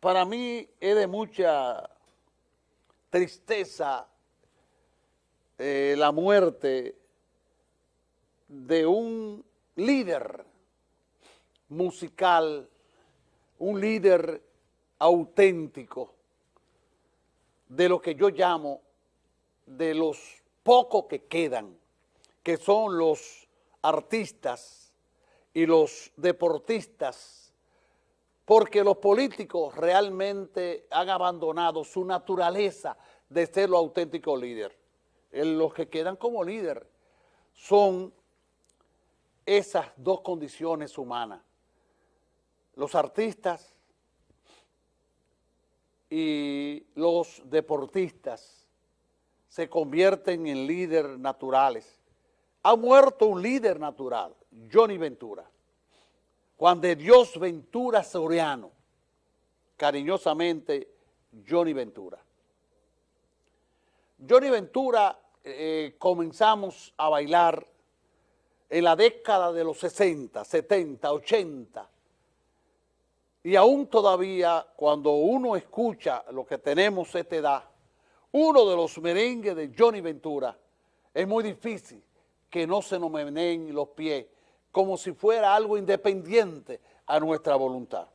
para mí es de mucha tristeza eh, la muerte de un líder musical, un líder auténtico de lo que yo llamo de los pocos que quedan, que son los artistas y los deportistas, porque los políticos realmente han abandonado su naturaleza de ser los auténticos líderes. Los que quedan como líder son esas dos condiciones humanas. Los artistas y los deportistas se convierten en líderes naturales. Ha muerto un líder natural, Johnny Ventura. Juan de Dios Ventura Soriano, cariñosamente Johnny Ventura. Johnny Ventura eh, comenzamos a bailar en la década de los 60, 70, 80, y aún todavía cuando uno escucha lo que tenemos esta edad, uno de los merengues de Johnny Ventura, es muy difícil que no se nos meneen los pies como si fuera algo independiente a nuestra voluntad.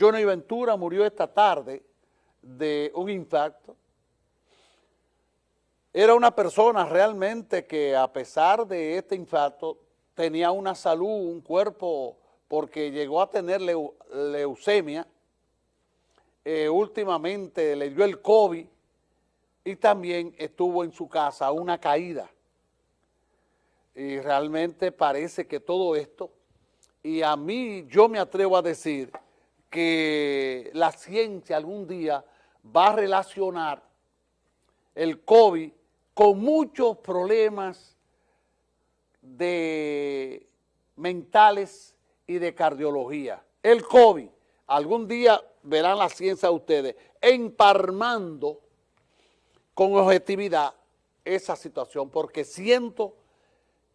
Johnny Ventura murió esta tarde de un impacto. Era una persona realmente que a pesar de este infarto tenía una salud, un cuerpo porque llegó a tener leucemia, eh, últimamente le dio el COVID y también estuvo en su casa una caída. Y realmente parece que todo esto, y a mí yo me atrevo a decir que la ciencia algún día va a relacionar el COVID con muchos problemas de mentales y de cardiología. El COVID, algún día verán la ciencia ustedes, emparmando con objetividad esa situación, porque siento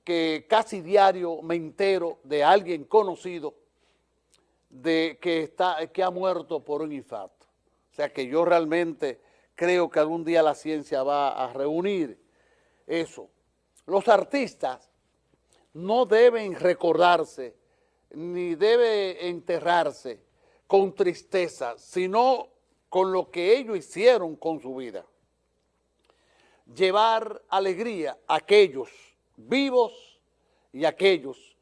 que casi diario me entero de alguien conocido de que, está, que ha muerto por un infarto. O sea que yo realmente creo que algún día la ciencia va a reunir eso. Los artistas no deben recordarse ni debe enterrarse con tristeza, sino con lo que ellos hicieron con su vida. Llevar alegría a aquellos vivos y aquellos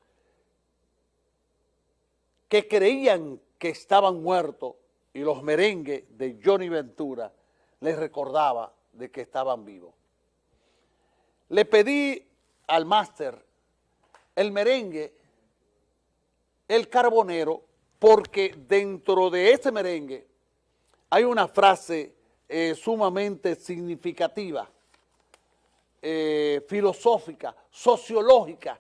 que creían que estaban muertos y los merengues de Johnny Ventura les recordaba de que estaban vivos. Le pedí al máster el merengue el carbonero porque dentro de ese merengue hay una frase eh, sumamente significativa, filosófica, sociológica,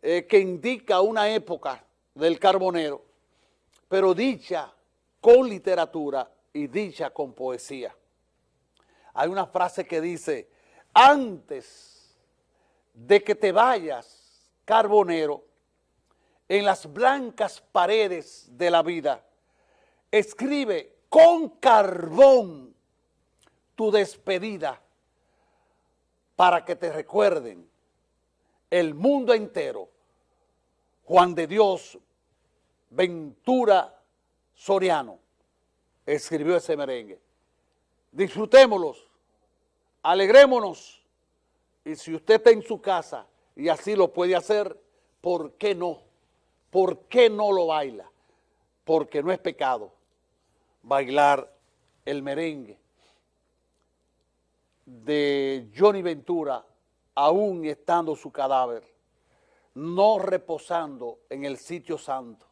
eh, que indica una época del carbonero, pero dicha con literatura y dicha con poesía. Hay una frase que dice, antes de que te vayas, carbonero, en las blancas paredes de la vida. Escribe con carbón tu despedida para que te recuerden el mundo entero. Juan de Dios Ventura Soriano escribió ese merengue. Disfrutémoslos, alegrémonos y si usted está en su casa y así lo puede hacer, ¿por qué no? ¿Por qué no lo baila? Porque no es pecado bailar el merengue de Johnny Ventura, aún estando su cadáver, no reposando en el sitio santo,